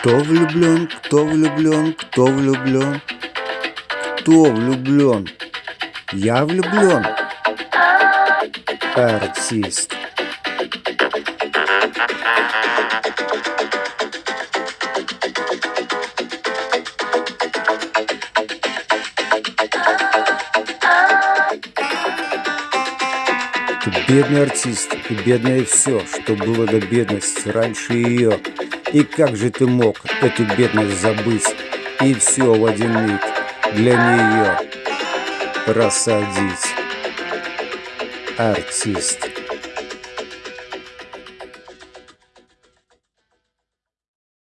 Кто влюблен, кто влюблен, кто влюблен? Кто влюблен? Я влюблен. Артист. Ты бедный артист, и бедное все, что было до бедности раньше ее. И как же ты мог эту бедность забыть и все в один миг для нее просадить? Артист.